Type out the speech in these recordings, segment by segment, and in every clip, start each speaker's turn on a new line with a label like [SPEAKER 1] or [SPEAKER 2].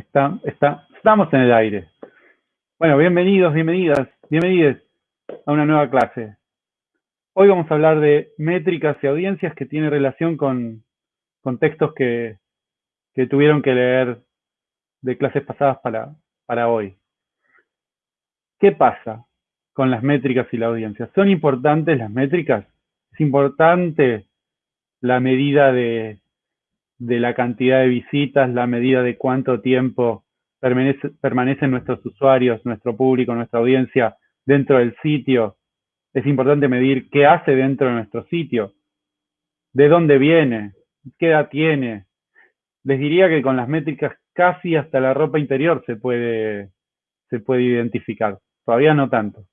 [SPEAKER 1] Está, está, estamos en el aire. Bueno, bienvenidos, bienvenidas, bienvenidos a una nueva clase. Hoy vamos a hablar de métricas y audiencias que tienen relación con, con textos que, que, tuvieron que leer de clases pasadas para, para hoy. ¿Qué pasa con las métricas y la audiencia? ¿Son importantes las métricas? ¿Es importante la medida de, de la cantidad de visitas, la medida de cuánto tiempo permanece, permanecen nuestros usuarios, nuestro público, nuestra audiencia dentro del sitio. Es importante medir qué hace dentro de nuestro sitio, de dónde viene, qué edad tiene. Les diría que con las métricas casi hasta la ropa interior se puede, se puede identificar. Todavía no tanto.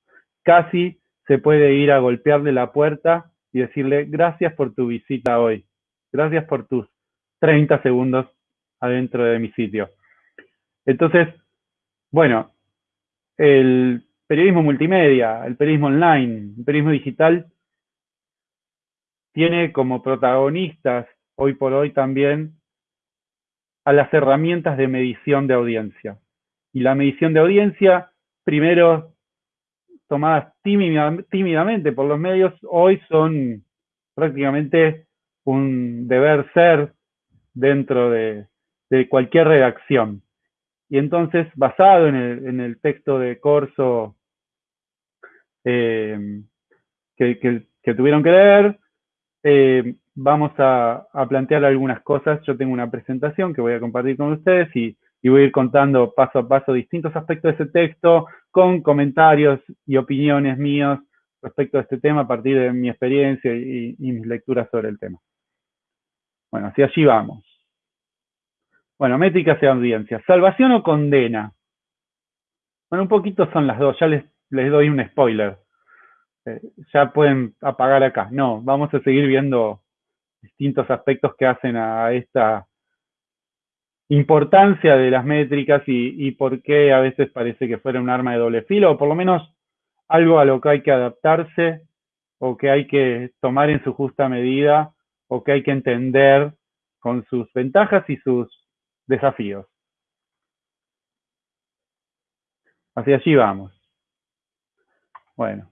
[SPEAKER 1] Casi se puede ir a golpearle la puerta y decirle gracias por tu visita hoy. Gracias por tus 30 segundos adentro de mi sitio. Entonces, bueno, el periodismo multimedia, el periodismo online, el periodismo digital, tiene como protagonistas hoy por hoy también a las herramientas de medición de audiencia. Y la medición de audiencia, primero tomadas tímidamente por los medios, hoy son prácticamente un deber ser dentro de, cualquier redacción. Y entonces, basado en el, texto de Corso eh, que, tuvieron que leer, eh, vamos a, plantear algunas cosas. Yo tengo una presentación que voy a compartir con ustedes y, voy a ir contando paso a paso distintos aspectos de ese texto con comentarios y opiniones míos respecto a este tema a partir de mi experiencia y mis lecturas sobre el tema. Bueno, así allí vamos. Bueno, métricas y audiencias. ¿Salvación o condena? Bueno, un poquito son las dos. Ya les, doy un spoiler. Eh, ya pueden apagar acá. No, vamos a seguir viendo distintos aspectos que hacen a esta importancia de las métricas y, y por qué a veces parece que fuera un arma de doble filo, o por lo menos algo a lo que hay que adaptarse o que hay que tomar en su justa medida o que hay que entender con sus ventajas y sus desafíos. Hacia allí vamos. Bueno,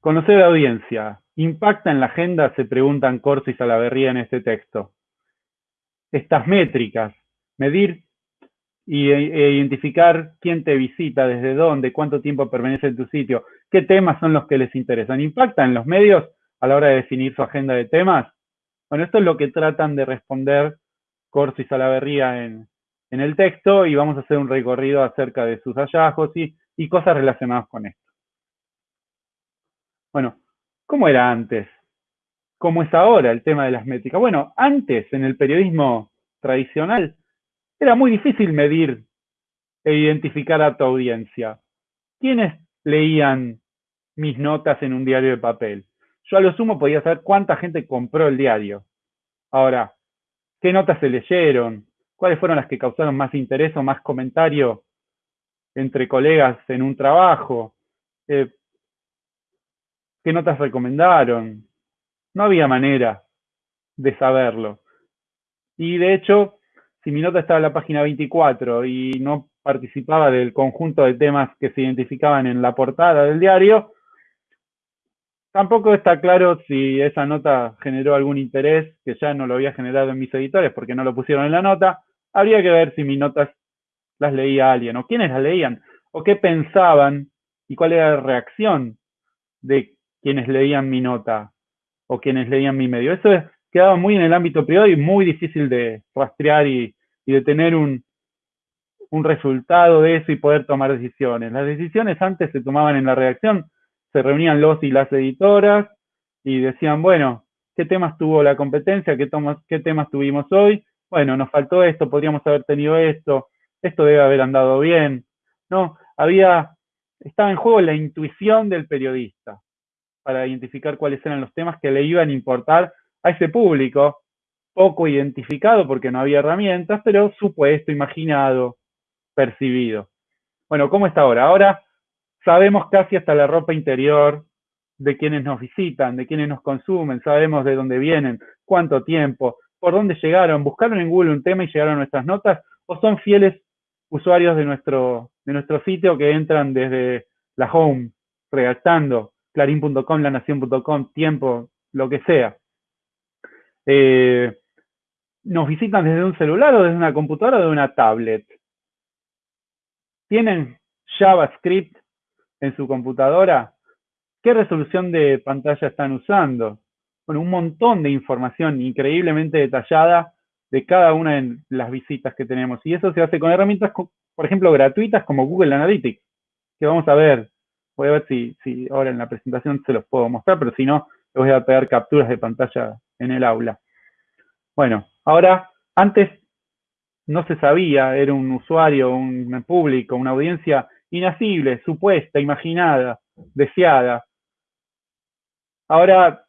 [SPEAKER 1] conocer audiencia. ¿Impacta en la agenda? Se preguntan Corso y Salaverría en este texto. Estas métricas, medir y, e identificar quién te visita, desde dónde, cuánto tiempo permanece en tu sitio, qué temas son los que les interesan. ¿Impactan los medios a la hora de definir su agenda de temas? Bueno, esto es lo que tratan de responder Corso y Salaverría en, en el texto y vamos a hacer un recorrido acerca de sus hallazgos y, y cosas relacionadas con esto. Bueno, ¿cómo era antes? ¿Cómo es ahora el tema de las métricas? Bueno, antes en el periodismo tradicional era muy difícil medir e identificar a tu audiencia. ¿Quiénes leían mis notas en un diario de papel? Yo a lo sumo podía saber cuánta gente compró el diario. Ahora, ¿qué notas se leyeron? ¿Cuáles fueron las que causaron más interés o más comentario entre colegas en un trabajo? Eh, ¿Qué notas recomendaron? No había manera de saberlo. Y de hecho, si mi nota estaba en la página 24 y no participaba del conjunto de temas que se identificaban en la portada del diario, Tampoco está claro si esa nota generó algún interés que ya no lo había generado en mis editores porque no lo pusieron en la nota. Habría que ver si mis notas las leía alguien o quiénes las leían o qué pensaban y cuál era la reacción de quienes leían mi nota o quienes leían mi medio. Eso quedaba muy en el ámbito privado y muy difícil de rastrear y, de tener un, un resultado de eso y poder tomar decisiones. Las decisiones antes se tomaban en la redacción se reunían los y las editoras y decían, bueno, ¿qué temas tuvo la competencia? ¿Qué, temas tuvimos hoy? Bueno, nos faltó esto, podríamos haber tenido esto, esto debe haber andado bien. No, había, estaba en juego la intuición del periodista para identificar cuáles eran los temas que le iban a importar a ese público, poco identificado porque no había herramientas, pero supuesto, imaginado, percibido. Bueno, ¿cómo está ahora? Ahora Sabemos casi hasta la ropa interior de quienes nos visitan, de quienes nos consumen, sabemos de dónde vienen, cuánto tiempo, por dónde llegaron, buscaron en Google un tema y llegaron a nuestras notas, o son fieles usuarios de nuestro, de nuestro sitio que entran desde la home, redactando, clarín.com, lanación.com, tiempo, lo que sea. Eh, nos visitan desde un celular o desde una computadora o de una tablet. ¿Tienen JavaScript en su computadora? ¿Qué resolución de pantalla están usando? Bueno, un montón de información increíblemente detallada de cada una de las visitas que tenemos. Y eso se hace con herramientas, por ejemplo, gratuitas como Google Analytics, que vamos a ver. Voy a ver si, si ahora en la presentación se los puedo mostrar, pero si no, les voy a pegar capturas de pantalla en el aula. Bueno, ahora, antes no se sabía, era un usuario, un público, una audiencia inacible, supuesta, imaginada, deseada. Ahora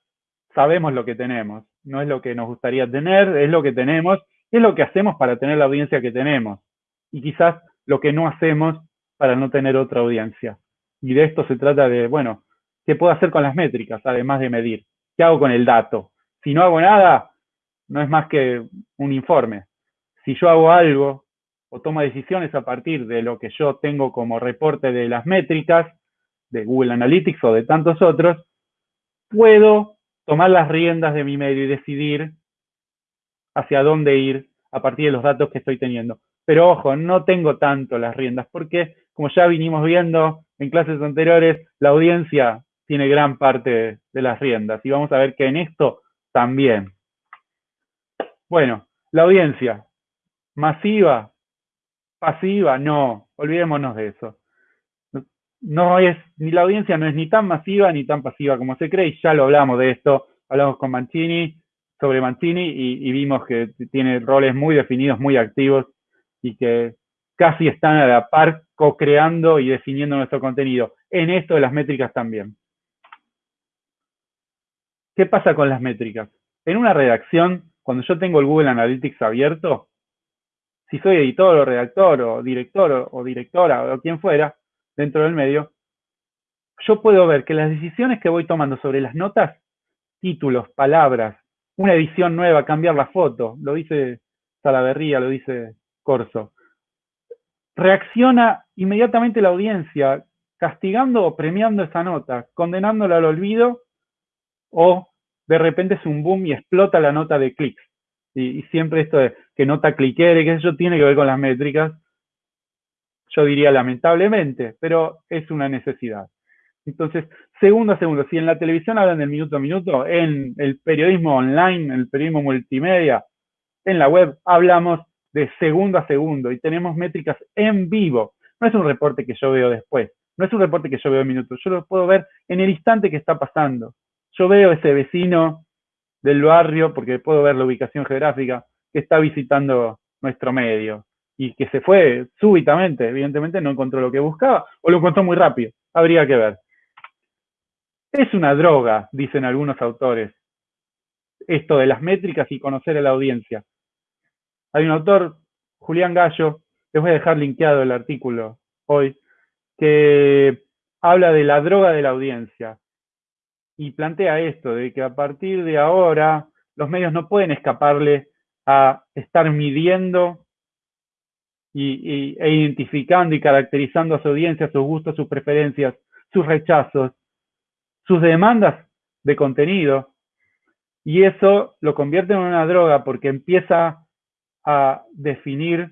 [SPEAKER 1] sabemos lo que tenemos, no es lo que nos gustaría tener, es lo que tenemos, es lo que hacemos para tener la audiencia que tenemos. Y quizás lo que no hacemos para no tener otra audiencia. Y de esto se trata de, bueno, ¿qué puedo hacer con las métricas, además de medir? ¿Qué hago con el dato? Si no hago nada, no es más que un informe. Si yo hago algo o tomo decisiones a partir de lo que yo tengo como reporte de las métricas, de Google Analytics o de tantos otros, puedo tomar las riendas de mi medio y decidir hacia dónde ir a partir de los datos que estoy teniendo. Pero ojo, no tengo tanto las riendas porque, como ya vinimos viendo en clases anteriores, la audiencia tiene gran parte de las riendas y vamos a ver que en esto también. Bueno, la audiencia, masiva, pasiva, no, olvidémonos de eso. No es, ni la audiencia no es ni tan masiva ni tan pasiva como se cree, y ya lo hablamos de esto, hablamos con Mancini, sobre Mancini, y, vimos que tiene roles muy definidos, muy activos, y que casi están a la par co-creando y definiendo nuestro contenido. En esto de las métricas también. ¿Qué pasa con las métricas? En una redacción cuando yo tengo el Google Analytics abierto, si soy editor o redactor o director o, directora o quien fuera dentro del medio, yo puedo ver que las decisiones que voy tomando sobre las notas, títulos, palabras, una edición nueva, cambiar la foto, lo dice Salaverría, lo dice Corso, reacciona inmediatamente la audiencia castigando o premiando esa nota, condenándola al olvido o de repente es un boom y explota la nota de clics. Y, siempre esto de que nota cliquere, que eso tiene que ver con las métricas, yo diría lamentablemente, pero es una necesidad. Entonces, segundo a segundo, si en la televisión hablan del minuto a minuto, en el periodismo online, en el periodismo multimedia, en la web, hablamos de segundo a segundo y tenemos métricas en vivo. No es un reporte que yo veo después, no es un reporte que yo veo en minutos, yo lo puedo ver en el instante que está pasando yo veo ese vecino del barrio, porque puedo ver la ubicación geográfica, que está visitando nuestro medio y que se fue súbitamente, evidentemente no encontró lo que buscaba o lo encontró muy rápido, habría que ver. Es una droga, dicen algunos autores, esto de las métricas y conocer a la audiencia. Hay un autor, Julián Gallo, les voy a dejar linkeado el artículo hoy, que habla de la droga de la audiencia y plantea esto, de que a partir de ahora los medios no pueden escaparle a estar midiendo y, e identificando y caracterizando a su audiencia, sus gustos, sus preferencias, sus rechazos, sus demandas de contenido. Y eso lo convierte en una droga porque empieza a definir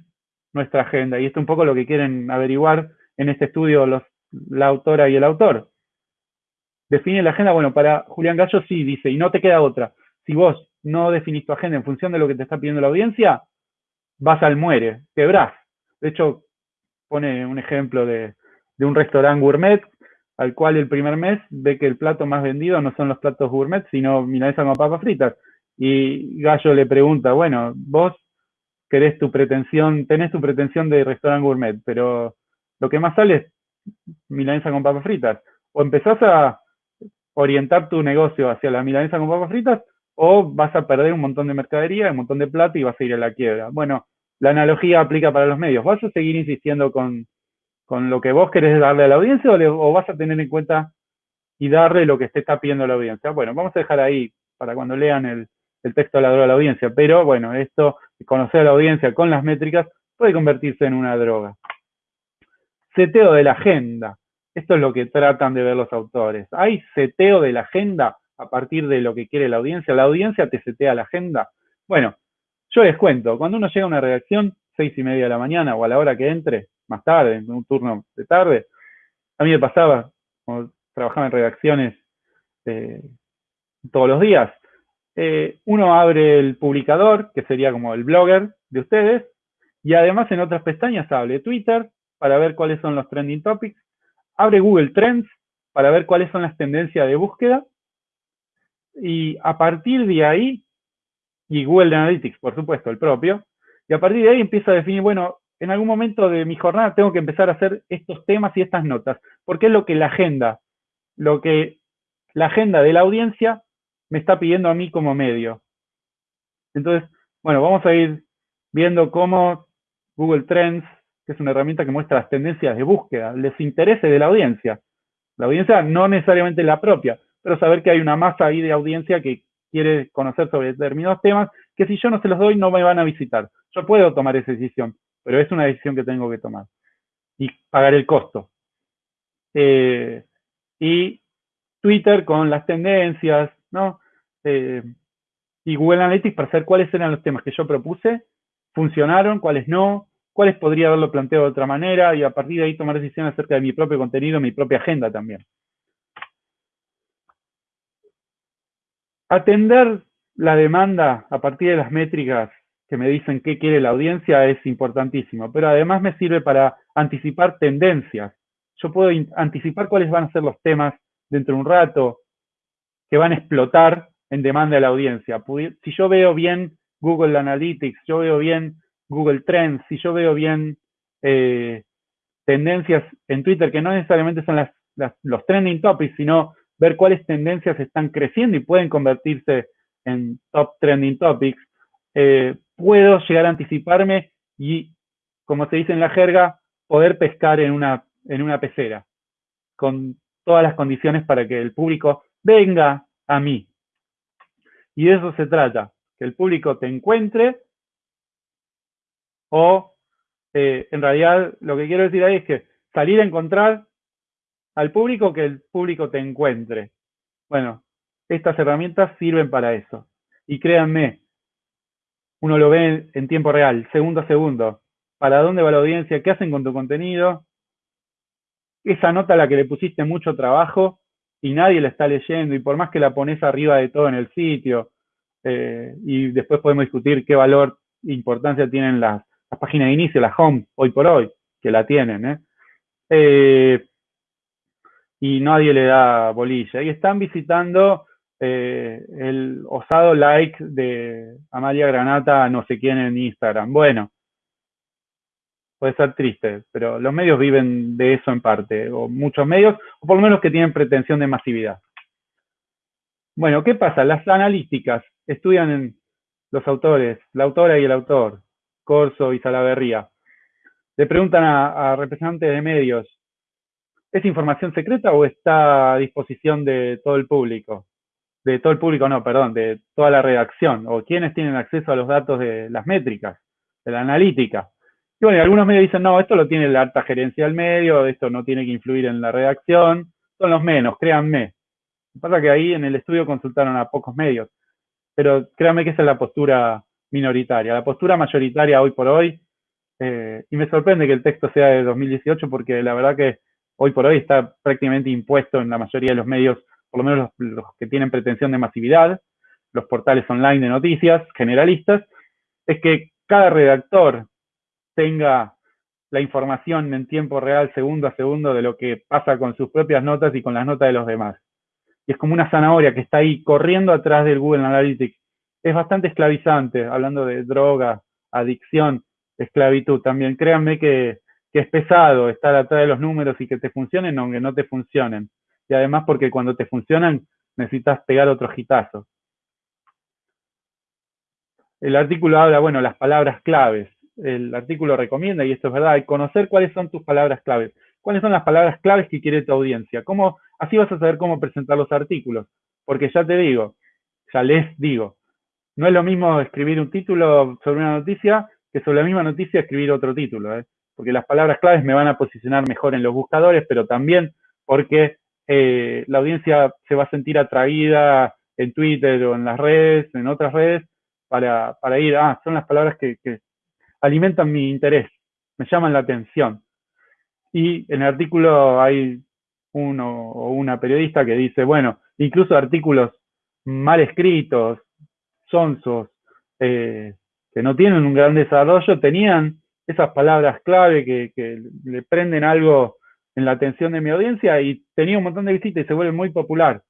[SPEAKER 1] nuestra agenda. Y esto es un poco lo que quieren averiguar en este estudio los, la autora y el autor define la agenda, bueno, para Julián Gallo sí, dice, y no te queda otra. Si vos no definís tu agenda en función de lo que te está pidiendo la audiencia, vas al muere, quebrás. De hecho, pone un ejemplo de, un restaurante gourmet, al cual el primer mes ve que el plato más vendido no son los platos gourmet, sino milanesa con papas fritas. Y Gallo le pregunta, bueno, vos querés tu pretensión, tenés tu pretensión de restaurante gourmet, pero lo que más sale es milanesa con papas fritas. O empezás a, orientar tu negocio hacia la milanesa con papas fritas o vas a perder un montón de mercadería, un montón de plata y vas a ir a la quiebra. Bueno, la analogía aplica para los medios. ¿Vas a seguir insistiendo con, lo que vos querés darle a la audiencia o, vas a tener en cuenta y darle lo que te está pidiendo la audiencia? Bueno, vamos a dejar ahí para cuando lean el, el texto de la droga de la audiencia. Pero bueno, esto, conocer a la audiencia con las métricas, puede convertirse en una droga. seteo de la agenda. Esto es lo que tratan de ver los autores. Hay seteo de la agenda a partir de lo que quiere la audiencia. La audiencia te setea la agenda. Bueno, yo les cuento, cuando uno llega a una redacción, seis y media de la mañana o a la hora que entre, más tarde, en un turno de tarde, a mí me pasaba, como trabajaba en redacciones eh, todos los días, eh, uno abre el publicador, que sería como el blogger de ustedes, y además en otras pestañas abre Twitter para ver cuáles son los trending topics, abre Google Trends para ver cuáles son las tendencias de búsqueda, y a partir de ahí, y Google Analytics, por supuesto, el propio, y a partir de ahí empieza a definir, bueno, en algún momento de mi jornada tengo que empezar a hacer estos temas y estas notas, porque es lo que la agenda, lo que la agenda de la audiencia me está pidiendo a mí como medio. Entonces, bueno, vamos a ir viendo cómo Google Trends, que es una herramienta que muestra las tendencias de búsqueda, les interese de la audiencia. La audiencia no necesariamente la propia, pero saber que hay una masa ahí de audiencia que quiere conocer sobre determinados temas, que si yo no se los doy no me van a visitar. Yo puedo tomar esa decisión, pero es una decisión que tengo que tomar y pagar el costo. Eh, y Twitter con las tendencias, ¿no? Eh, y Google Analytics para saber cuáles eran los temas que yo propuse, funcionaron, cuáles no, cuáles podría haberlo planteado de otra manera y a partir de ahí tomar decisiones acerca de mi propio contenido, mi propia agenda también. Atender la demanda a partir de las métricas que me dicen qué quiere la audiencia es importantísimo, pero además me sirve para anticipar tendencias. Yo puedo anticipar cuáles van a ser los temas dentro de un rato que van a explotar en demanda de la audiencia. Si yo veo bien Google Analytics, yo veo bien Google Trends, si yo veo bien eh, tendencias en Twitter que no necesariamente son los trending topics, sino ver cuáles tendencias están creciendo y pueden convertirse en top trending topics, eh, puedo llegar a anticiparme y, como se dice en la jerga, poder pescar en una, en una pecera, con todas las condiciones para que el público venga a mí. Y de eso se trata, que el público te encuentre o eh, en realidad lo que quiero decir ahí es que salir a encontrar al público que el público te encuentre. Bueno, estas herramientas sirven para eso. Y créanme, uno lo ve en tiempo real, segundo a segundo. ¿Para dónde va la audiencia? ¿Qué hacen con tu contenido? Esa nota a la que le pusiste mucho trabajo y nadie la está leyendo y por más que la pones arriba de todo en el sitio eh, y después podemos discutir qué valor e importancia tienen las, páginas de inicio, la home, hoy por hoy, que la tienen, ¿eh? Eh, y nadie le da bolilla. Y están visitando eh, el osado like de Amalia Granata, no sé quién en Instagram. Bueno, puede ser triste, pero los medios viven de eso en parte, o muchos medios, o por lo menos que tienen pretensión de masividad. Bueno, ¿qué pasa? Las analíticas estudian los autores, la autora y el autor, Corso y Salaverría. Le preguntan a, representantes de medios, ¿es información secreta o está a disposición de todo el público? de todo el público, no, perdón, de toda la redacción, o quienes tienen acceso a los datos de las métricas, de la analítica. Y bueno, algunos medios dicen, no, esto lo tiene la alta gerencia del medio, esto no tiene que influir en la redacción, son los menos, créanme. Lo que pasa que ahí en el estudio consultaron a pocos medios, pero créanme que esa es la postura minoritaria. La postura mayoritaria hoy por hoy, eh, y me sorprende que el texto sea de 2018 porque la verdad que hoy por hoy está prácticamente impuesto en la mayoría de los medios por lo menos los, que tienen pretensión de masividad, los portales online de noticias generalistas, es que cada redactor tenga la información en tiempo real, segundo a segundo, de lo que pasa con sus propias notas y con las notas de los demás. Y es como una zanahoria que está ahí corriendo atrás del Google Analytics. Es bastante esclavizante, hablando de droga, adicción, esclavitud también. Créanme que, que es pesado estar atrás de los números y que te funcionen aunque no te funcionen y además porque cuando te funcionan necesitas pegar otro hitazo. El artículo habla, bueno, las palabras claves. El artículo recomienda, y esto es verdad, conocer cuáles son tus palabras claves. ¿Cuáles son las palabras claves que quiere tu audiencia? ¿Cómo, así vas a saber cómo presentar los artículos. Porque ya te digo, ya les digo, no es lo mismo escribir un título sobre una noticia que sobre la misma noticia escribir otro título. ¿eh? porque las palabras claves me van a posicionar mejor en los buscadores, pero también porque eh, la audiencia se va a sentir atraída en Twitter o en las redes, en otras redes, para, para ir, ah, son las palabras que, que alimentan mi interés, me llaman la atención. Y en el artículo hay uno o una periodista que dice, bueno, incluso artículos mal escritos, sonsos, eh, que no tienen un gran desarrollo, tenían esas palabras clave que, que, le prenden algo en la atención de mi audiencia y tenía un montón de visitas y se vuelve muy popular.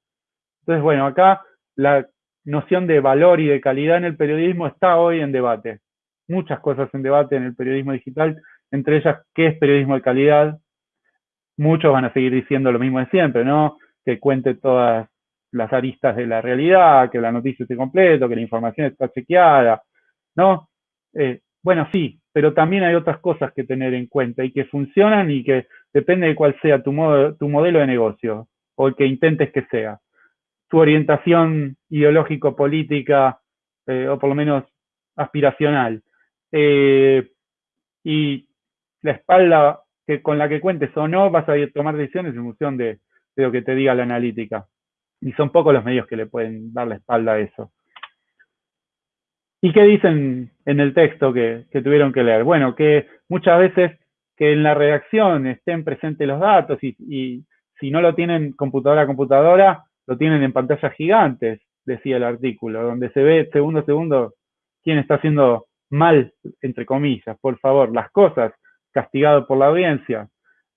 [SPEAKER 1] Entonces, bueno, acá la noción de valor y de calidad en el periodismo está hoy en debate. Muchas cosas en debate en el periodismo digital, entre ellas qué es periodismo de calidad. Muchos van a seguir diciendo lo mismo de siempre, ¿no? Que cuente todas las aristas de la realidad, que la noticia esté completa, que la información está chequeada, ¿no? Eh, bueno, sí, pero también hay otras cosas que tener en cuenta y que funcionan y que depende de cuál sea tu, modo, tu modelo de negocio o el que intentes que sea. Tu orientación ideológico-política eh, o por lo menos aspiracional. Eh, y la espalda que, con la que cuentes o no, vas a tomar decisiones en función de, de lo que te diga la analítica. Y son pocos los medios que le pueden dar la espalda a eso. ¿Y qué dicen en el texto que, tuvieron que leer? Bueno, que muchas veces que en la redacción estén presentes los datos y, si no lo tienen computadora a computadora, lo tienen en pantallas gigantes, decía el artículo, donde se ve segundo a segundo quién está haciendo mal, entre comillas, por favor, las cosas, castigado por la audiencia.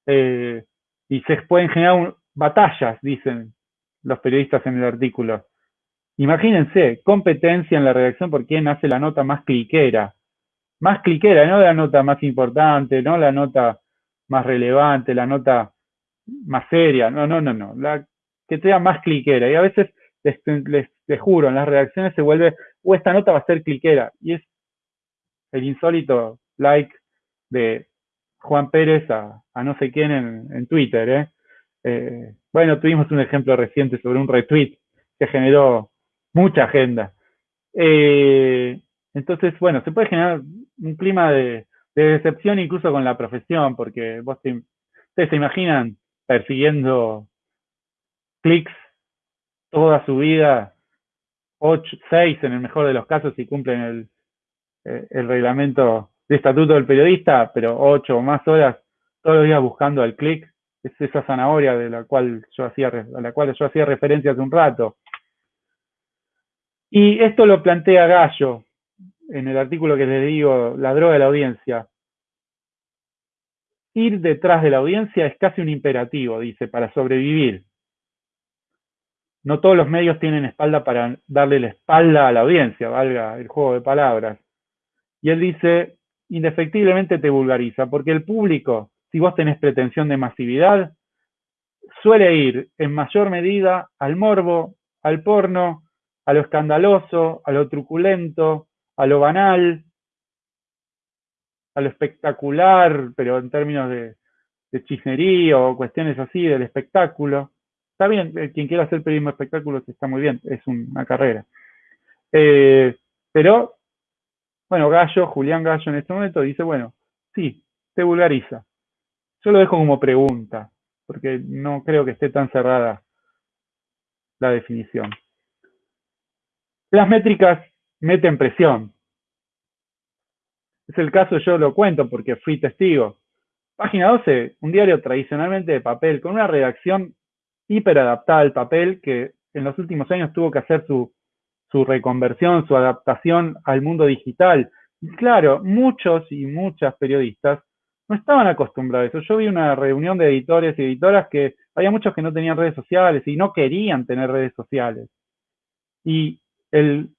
[SPEAKER 1] Eh, y se pueden generar batallas, dicen los periodistas en el artículo. Imagínense, competencia en la redacción por quién hace la nota más cliquera. Más cliquera, no la nota más importante, no la nota más relevante, la nota más seria, no, no, no, no, la que sea más cliquera. Y a veces, les, les, juro, en las redacciones se vuelve, o esta nota va a ser cliquera. Y es el insólito like de Juan Pérez a, a no sé quién en, en Twitter. ¿eh? Eh, bueno, tuvimos un ejemplo reciente sobre un retweet que generó mucha agenda. Eh, entonces, bueno, se puede generar un clima de, de, decepción incluso con la profesión, porque vos te, ustedes se imaginan persiguiendo clics toda su vida, 8, 6 en el mejor de los casos si cumplen el, eh, el reglamento de estatuto del periodista, pero 8 o más horas todos los días buscando el clic, es esa zanahoria de la cual yo hacía, a la cual yo hacía referencia hace un rato. Y esto lo plantea Gallo en el artículo que les digo, La droga de la audiencia. Ir detrás de la audiencia es casi un imperativo, dice, para sobrevivir. No todos los medios tienen espalda para darle la espalda a la audiencia, valga el juego de palabras. Y él dice, indefectiblemente te vulgariza, porque el público, si vos tenés pretensión de masividad, suele ir en mayor medida al morbo, al porno, a lo escandaloso, a lo truculento, a lo banal, a lo espectacular, pero en términos de, de chisnería o cuestiones así del espectáculo. Está bien, eh, quien quiera hacer periodismo de espectáculos está muy bien, es una carrera. Eh, pero, bueno, Gallo, Julián Gallo en este momento dice, bueno, sí, te vulgariza. Yo lo dejo como pregunta, porque no creo que esté tan cerrada la definición. Las métricas meten presión. Es el caso, yo lo cuento porque fui testigo. Página 12, un diario tradicionalmente de papel, con una redacción hiperadaptada al papel que en los últimos años tuvo que hacer su, su reconversión, su adaptación al mundo digital. Y claro, muchos y muchas periodistas no estaban acostumbrados a eso. Yo vi una reunión de editores y editoras que había muchos que no tenían redes sociales y no querían tener redes sociales. Y el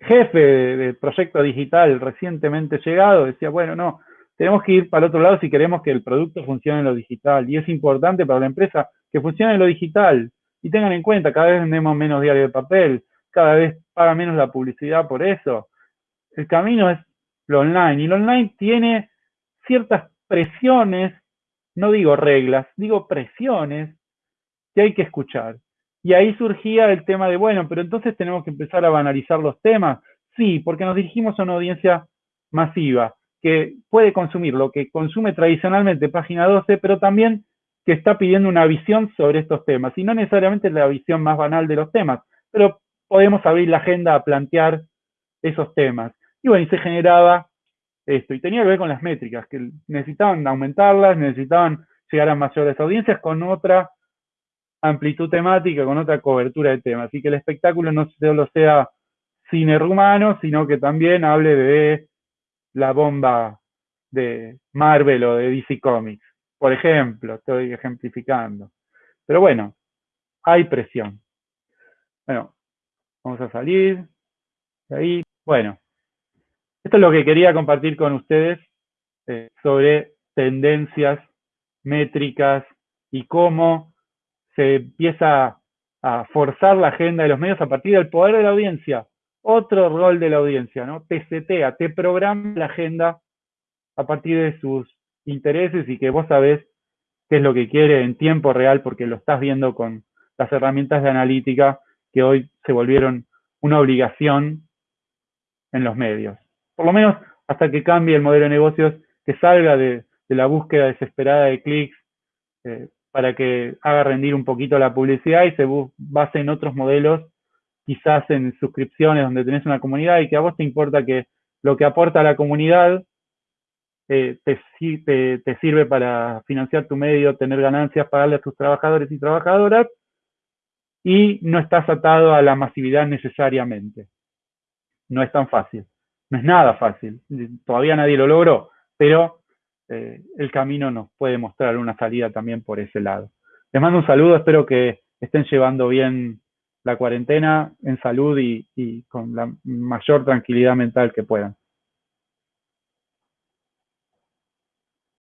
[SPEAKER 1] jefe del proyecto digital recientemente llegado decía, bueno, no, tenemos que ir para el otro lado si queremos que el producto funcione en lo digital. Y es importante para la empresa que funcione en lo digital. Y tengan en cuenta, cada vez vendemos menos diario de papel, cada vez paga menos la publicidad por eso. El camino es lo online. Y lo online tiene ciertas presiones, no digo reglas, digo presiones que hay que escuchar. Y ahí surgía el tema de, bueno, pero entonces tenemos que empezar a banalizar los temas. Sí, porque nos dirigimos a una audiencia masiva. que puede consumir lo que consume tradicionalmente página 12, pero también que está pidiendo una visión sobre estos temas, y no necesariamente la visión más banal de los temas, pero podemos abrir la agenda a plantear esos temas. Y bueno, y se generaba esto, y tenía que ver con las métricas, que necesitaban aumentarlas, necesitaban llegar a mayores audiencias con otra amplitud temática, con otra cobertura de temas, y que el espectáculo no solo sea cine rumano, sino que también hable de la bomba de Marvel o de DC Comics. Por ejemplo, estoy ejemplificando. Pero bueno, hay presión. Bueno, vamos a salir de ahí. Bueno, esto es lo que quería compartir con ustedes eh, sobre tendencias métricas y cómo se empieza a forzar la agenda de los medios a partir del poder de la audiencia. Otro rol de la audiencia, ¿no? Te setea, te programa la agenda a partir de sus intereses y que vos sabés qué es lo que quiere en tiempo real porque lo estás viendo con las herramientas de analítica que hoy se volvieron una obligación en los medios. Por lo menos hasta que cambie el modelo de negocios, que salga de, la búsqueda desesperada de clics eh, para que haga rendir un poquito la publicidad y se base en otros modelos, quizás en suscripciones donde tenés una comunidad y que a vos te importa que lo que aporta a la comunidad eh, te, sirve para financiar tu medio, tener ganancias, pagarle a tus trabajadores y trabajadoras y no estás atado a la masividad necesariamente. No es tan fácil, no es nada fácil, todavía nadie lo logró, pero eh, el camino nos puede mostrar una salida también por ese lado. Les mando un saludo, espero que estén llevando bien la cuarentena en salud y con la mayor tranquilidad mental que puedan.